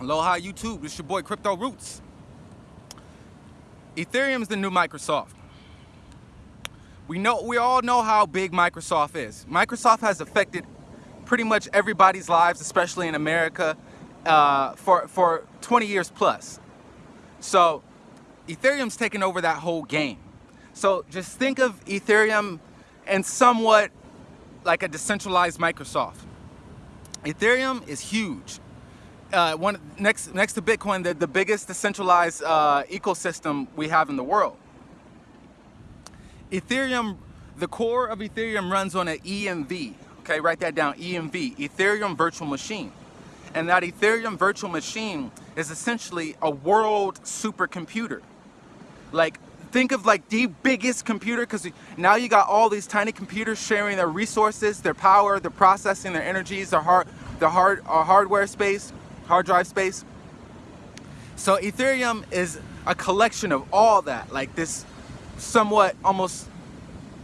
Aloha YouTube, it's your boy Crypto Roots. Ethereum is the new Microsoft. We know we all know how big Microsoft is. Microsoft has affected pretty much everybody's lives, especially in America, uh, for for 20 years plus. So Ethereum's taken over that whole game. So just think of Ethereum and somewhat like a decentralized Microsoft. Ethereum is huge. Uh, one next next to Bitcoin, the, the biggest decentralized uh, ecosystem we have in the world. Ethereum, the core of Ethereum runs on an EMV. Okay, write that down. EMV, Ethereum Virtual Machine, and that Ethereum Virtual Machine is essentially a world supercomputer. Like think of like the biggest computer because now you got all these tiny computers sharing their resources, their power, their processing, their energies, their hard, their hard, uh, hardware space, hard drive space. So Ethereum is a collection of all that, like this somewhat almost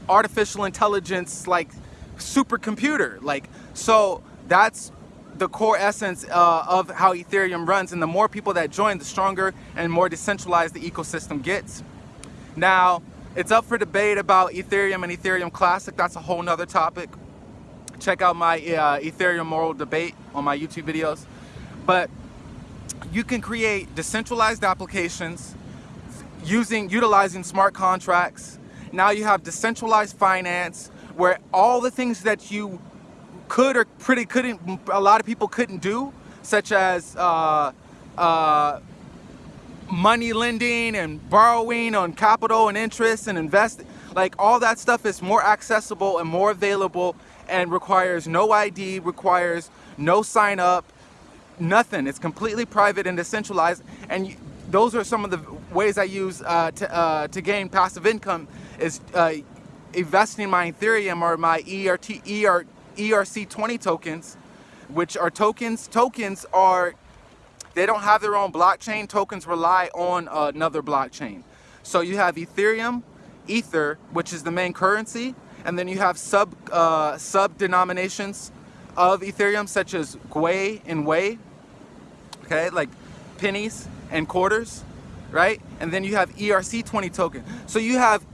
artificial intelligence, like supercomputer. Like so, that's the core essence uh, of how Ethereum runs. And the more people that join, the stronger and more decentralized the ecosystem gets. Now, it's up for debate about Ethereum and Ethereum Classic. That's a whole nother topic. Check out my uh, Ethereum moral debate on my YouTube videos. But you can create decentralized applications using utilizing smart contracts. Now you have decentralized finance where all the things that you could or pretty couldn't a lot of people couldn't do such as uh, uh, money lending and borrowing on capital and interest and invest like all that stuff is more accessible and more available and requires no ID requires no sign up nothing it's completely private and decentralized and you, those are some of the ways I use uh, to, uh, to gain passive income is uh, investing my Ethereum or my ERT, ER, ERC20 tokens which are tokens tokens are they don't have their own blockchain. Tokens rely on another blockchain. So you have Ethereum, Ether, which is the main currency, and then you have sub uh, sub denominations of Ethereum, such as Gwei and Wei, okay, like pennies and quarters, right? And then you have ERC20 token. So you have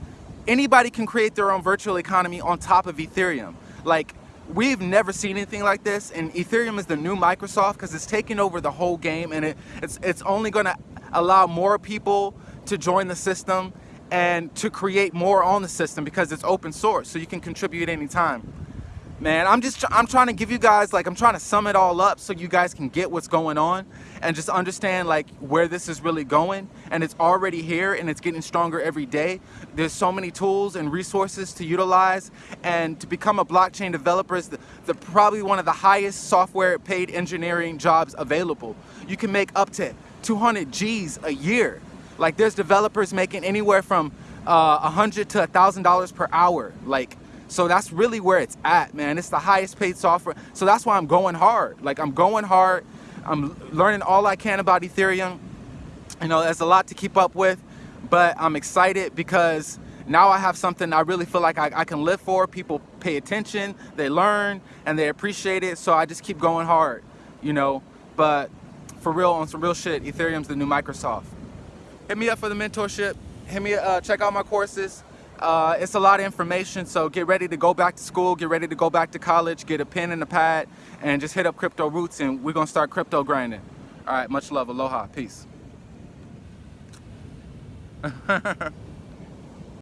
anybody can create their own virtual economy on top of Ethereum. Like we've never seen anything like this and Ethereum is the new Microsoft because it's taking over the whole game and it, it's, it's only going to allow more people to join the system and to create more on the system because it's open source so you can contribute anytime man i'm just i'm trying to give you guys like i'm trying to sum it all up so you guys can get what's going on and just understand like where this is really going. And it's already here and it's getting stronger every day. There's so many tools and resources to utilize. And to become a blockchain developer is the, the probably one of the highest software paid engineering jobs available. You can make up to 200 g's a year. Like there's developers making anywhere from uh, 100 to a thousand dollars per hour. Like so that's really where it's at, man. It's the highest paid software. So that's why I'm going hard. Like I'm going hard. I'm learning all I can about Ethereum. You know, there's a lot to keep up with, but I'm excited because now I have something I really feel like I, I can live for. People pay attention, they learn, and they appreciate it. So I just keep going hard, you know. But for real, on some real shit, Ethereum's the new Microsoft. Hit me up for the mentorship. Hit me, uh, check out my courses. Uh, it's a lot of information, so get ready to go back to school, get ready to go back to college, get a pen and a pad, and just hit up Crypto Roots, and we're going to start crypto grinding. All right, much love. Aloha. Peace.